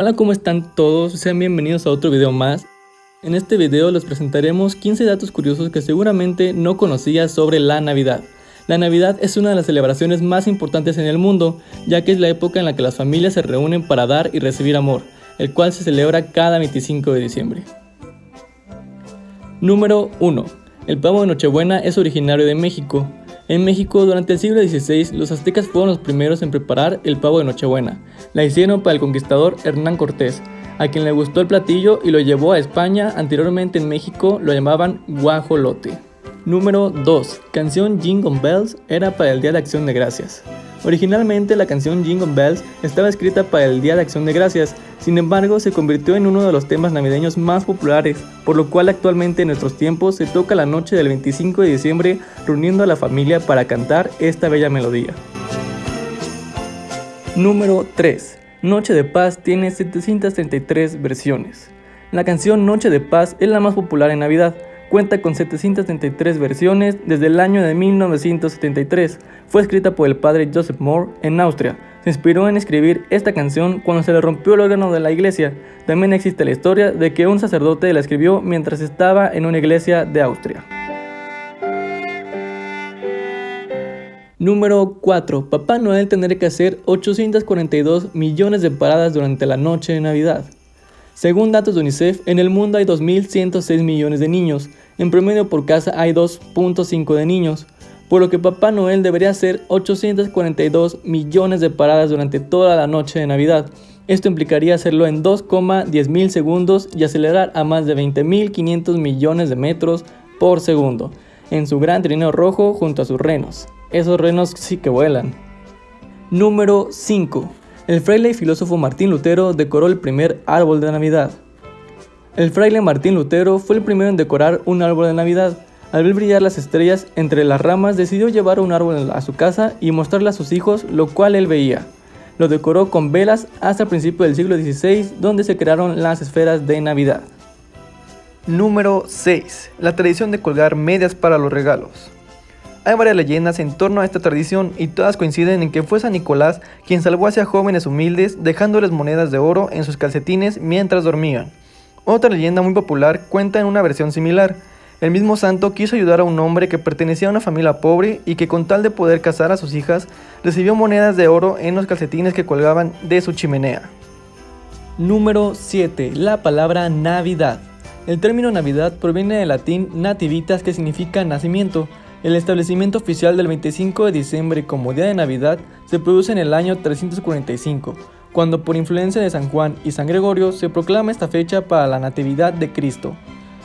Hola, ¿cómo están todos? Sean bienvenidos a otro video más. En este video les presentaremos 15 datos curiosos que seguramente no conocías sobre la Navidad. La Navidad es una de las celebraciones más importantes en el mundo, ya que es la época en la que las familias se reúnen para dar y recibir amor, el cual se celebra cada 25 de diciembre. Número 1. El pavo de Nochebuena es originario de México. En México, durante el siglo XVI, los aztecas fueron los primeros en preparar el pavo de Nochebuena. La hicieron para el conquistador Hernán Cortés, a quien le gustó el platillo y lo llevó a España. Anteriormente en México lo llamaban guajolote. Número 2. Canción Jingle Bells era para el Día de Acción de Gracias. Originalmente la canción Jingle Bells estaba escrita para el Día de Acción de Gracias, sin embargo se convirtió en uno de los temas navideños más populares, por lo cual actualmente en nuestros tiempos se toca la noche del 25 de diciembre reuniendo a la familia para cantar esta bella melodía. Número 3. Noche de Paz tiene 733 versiones. La canción Noche de Paz es la más popular en Navidad, Cuenta con 733 versiones desde el año de 1973. Fue escrita por el padre Joseph Moore en Austria. Se inspiró en escribir esta canción cuando se le rompió el órgano de la iglesia. También existe la historia de que un sacerdote la escribió mientras estaba en una iglesia de Austria. Número 4. Papá Noel tendrá que hacer 842 millones de paradas durante la noche de Navidad. Según datos de UNICEF, en el mundo hay 2.106 millones de niños, en promedio por casa hay 2.5 de niños, por lo que Papá Noel debería hacer 842 millones de paradas durante toda la noche de Navidad. Esto implicaría hacerlo en 2,10 mil segundos y acelerar a más de 20.500 millones de metros por segundo, en su gran trineo rojo junto a sus renos. Esos renos sí que vuelan. Número 5. El fraile y filósofo Martín Lutero decoró el primer árbol de Navidad. El fraile Martín Lutero fue el primero en decorar un árbol de Navidad. Al ver brillar las estrellas entre las ramas, decidió llevar un árbol a su casa y mostrarle a sus hijos lo cual él veía. Lo decoró con velas hasta el principio del siglo XVI, donde se crearon las esferas de Navidad. Número 6. La tradición de colgar medias para los regalos. Hay varias leyendas en torno a esta tradición y todas coinciden en que fue San Nicolás quien salvó hacia jóvenes humildes dejándoles monedas de oro en sus calcetines mientras dormían. Otra leyenda muy popular cuenta en una versión similar. El mismo santo quiso ayudar a un hombre que pertenecía a una familia pobre y que con tal de poder casar a sus hijas, recibió monedas de oro en los calcetines que colgaban de su chimenea. Número 7. La palabra Navidad. El término Navidad proviene del latín nativitas que significa nacimiento, el establecimiento oficial del 25 de diciembre como día de Navidad se produce en el año 345, cuando por influencia de San Juan y San Gregorio se proclama esta fecha para la Natividad de Cristo.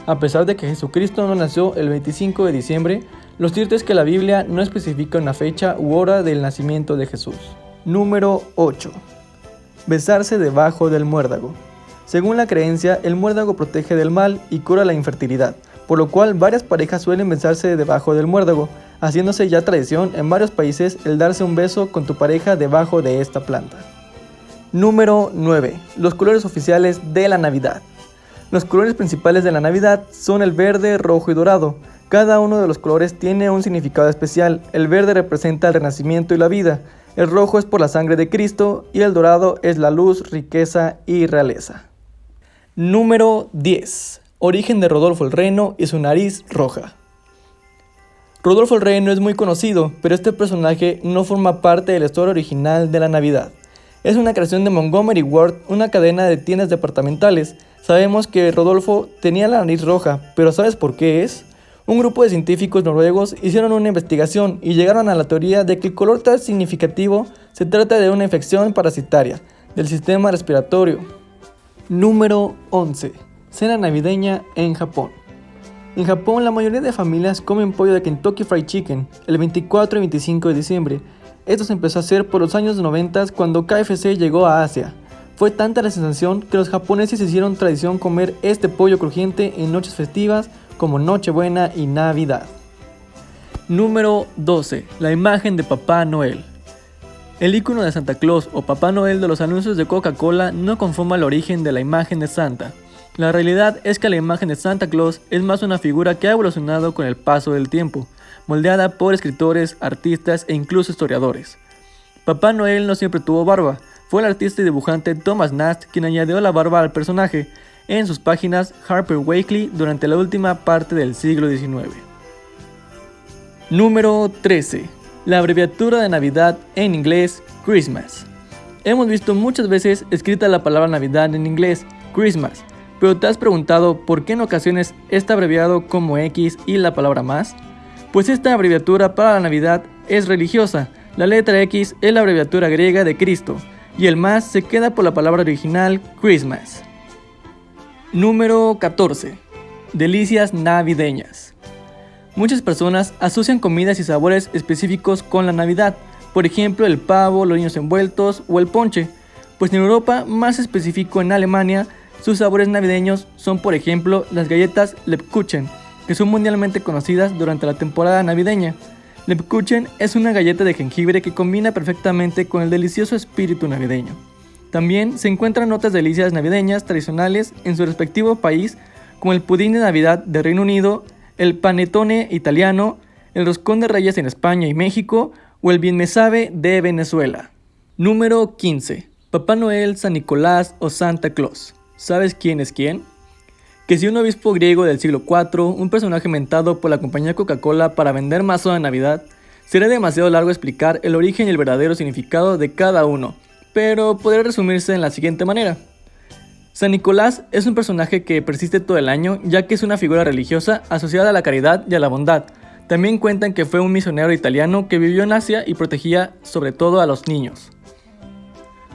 A pesar de que Jesucristo no nació el 25 de diciembre, lo cierto es que la Biblia no especifica una fecha u hora del nacimiento de Jesús. Número 8. Besarse debajo del muérdago. Según la creencia, el muérdago protege del mal y cura la infertilidad por lo cual varias parejas suelen besarse debajo del muérdago, haciéndose ya tradición en varios países el darse un beso con tu pareja debajo de esta planta. Número 9. Los colores oficiales de la Navidad. Los colores principales de la Navidad son el verde, rojo y dorado. Cada uno de los colores tiene un significado especial. El verde representa el renacimiento y la vida, el rojo es por la sangre de Cristo y el dorado es la luz, riqueza y realeza. Número 10 origen de Rodolfo el Reno y su nariz roja. Rodolfo el Reno es muy conocido, pero este personaje no forma parte de la historia original de la Navidad. Es una creación de Montgomery Ward, una cadena de tiendas departamentales. Sabemos que Rodolfo tenía la nariz roja, pero ¿sabes por qué es? Un grupo de científicos noruegos hicieron una investigación y llegaron a la teoría de que el color tan significativo se trata de una infección parasitaria del sistema respiratorio. Número 11. Cena navideña en Japón. En Japón la mayoría de familias comen pollo de Kentucky Fried Chicken el 24 y 25 de diciembre. Esto se empezó a hacer por los años 90 cuando KFC llegó a Asia. Fue tanta la sensación que los japoneses hicieron tradición comer este pollo crujiente en noches festivas como Nochebuena y Navidad. Número 12. La imagen de Papá Noel. El icono de Santa Claus o Papá Noel de los anuncios de Coca-Cola no conforma el origen de la imagen de Santa. La realidad es que la imagen de Santa Claus es más una figura que ha evolucionado con el paso del tiempo, moldeada por escritores, artistas e incluso historiadores. Papá Noel no siempre tuvo barba, Fue el artista y dibujante Thomas Nast quien añadió la barba al personaje en sus páginas Harper Weekly durante la última parte del siglo XIX. Número 13. La abreviatura de Navidad en inglés Christmas. Hemos visto muchas veces escrita la palabra Navidad en inglés, Christmas, pero ¿te has preguntado por qué en ocasiones está abreviado como X y la palabra más? Pues esta abreviatura para la Navidad es religiosa, la letra X es la abreviatura griega de Cristo, y el más se queda por la palabra original Christmas. Número 14. Delicias navideñas. Muchas personas asocian comidas y sabores específicos con la Navidad, por ejemplo el pavo, los niños envueltos o el ponche, pues en Europa, más específico en Alemania, sus sabores navideños son por ejemplo las galletas Lebkuchen, que son mundialmente conocidas durante la temporada navideña. Lebkuchen es una galleta de jengibre que combina perfectamente con el delicioso espíritu navideño. También se encuentran otras delicias navideñas tradicionales en su respectivo país, como el pudín de Navidad de Reino Unido, el panettone italiano, el roscón de reyes en España y México o el bien de Venezuela. Número 15. Papá Noel, San Nicolás o Santa Claus. ¿Sabes quién es quién? Que si un obispo griego del siglo IV, un personaje mentado por la compañía Coca-Cola para vender más de Navidad, sería demasiado largo explicar el origen y el verdadero significado de cada uno, pero podría resumirse en la siguiente manera. San Nicolás es un personaje que persiste todo el año ya que es una figura religiosa asociada a la caridad y a la bondad, también cuentan que fue un misionero italiano que vivió en Asia y protegía sobre todo a los niños.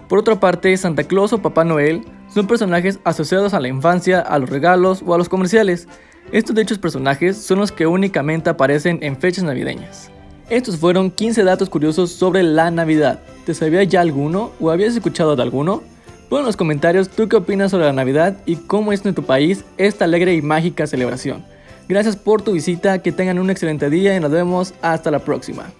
Por otra parte, Santa Claus o Papá Noel son personajes asociados a la infancia, a los regalos o a los comerciales. Estos dichos personajes son los que únicamente aparecen en fechas navideñas. Estos fueron 15 datos curiosos sobre la Navidad. ¿Te sabía ya alguno o habías escuchado de alguno? Pon en los comentarios tú qué opinas sobre la Navidad y cómo es en tu país esta alegre y mágica celebración. Gracias por tu visita, que tengan un excelente día y nos vemos hasta la próxima.